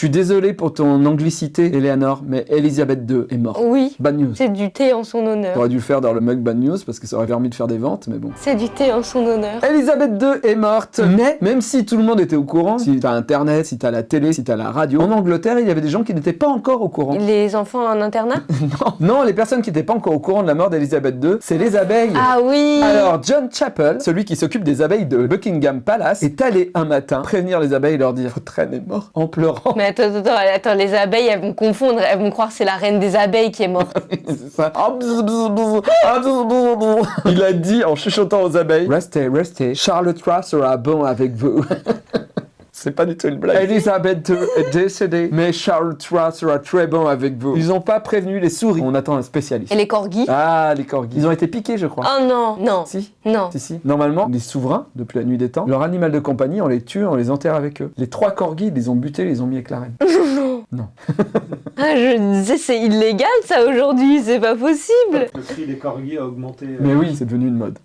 suis désolé pour ton anglicité, Eleanor, mais Elisabeth II est morte. Oui, Bad news. c'est du thé en son honneur. T'aurais dû le faire dans le mug Bad News parce que ça aurait permis de faire des ventes, mais bon. C'est du thé en son honneur. Elisabeth II est morte, mais? Même si tout le monde était au courant, si t'as internet, si t'as la télé, si t'as la radio, en Angleterre, il y avait des gens qui n'étaient pas encore au courant. Les enfants en internat? Non, non, les personnes qui n'étaient pas encore au courant de la mort d'Elisabeth II, c'est les abeilles. Ah oui Alors, John Chappell, celui qui s'occupe des abeilles de Buckingham Palace, est allé un matin prévenir les abeilles et leur dire Votre reine est morte en pleurant. Mais attends, attends, attends, les abeilles, elles vont confondre, elles vont croire que c'est la reine des abeilles qui est morte. C'est ça. Il a dit en chuchotant aux abeilles Restez, restez, Charles III sera bon avec vous. C'est pas du tout une blague. Elisabeth II est décédée, mais Charles III sera très bon avec vous. Ils ont pas prévenu les souris. On attend un spécialiste. Et les corgis Ah, les corgis. Ils ont été piqués, je crois. Oh non, non, Si non. si, si. Normalement, les souverains, depuis la nuit des temps, leur animal de compagnie, on les tue, on les enterre avec eux. Les trois corgis, ils les ont butés, ils les ont mis avec la reine. Non. Ah, je disais, c'est illégal ça aujourd'hui, c'est pas possible. Le prix des corgis a augmenté. euh, Mais oui, c'est devenu une mode.